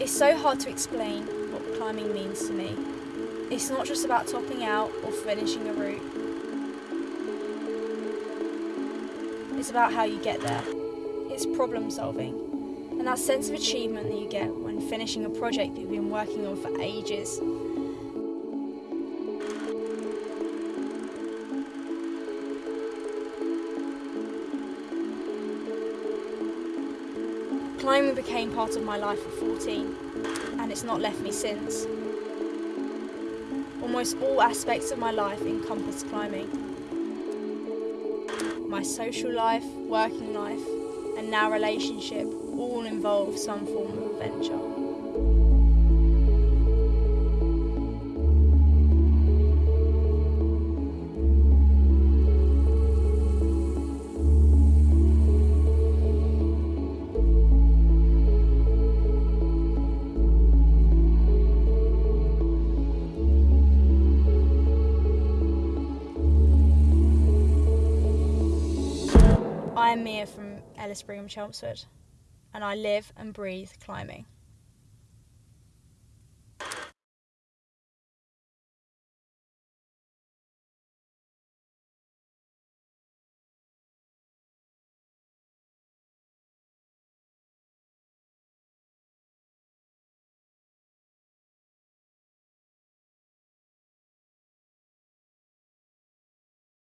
It's so hard to explain what climbing means to me. It's not just about topping out or finishing a route. It's about how you get there. It's problem solving. And that sense of achievement that you get when finishing a project that you've been working on for ages Climbing became part of my life at 14, and it's not left me since. Almost all aspects of my life encompass climbing. My social life, working life, and now relationship all involve some form of adventure. I am Mia from Ellis Brigham Chelmsford, and I live and breathe climbing.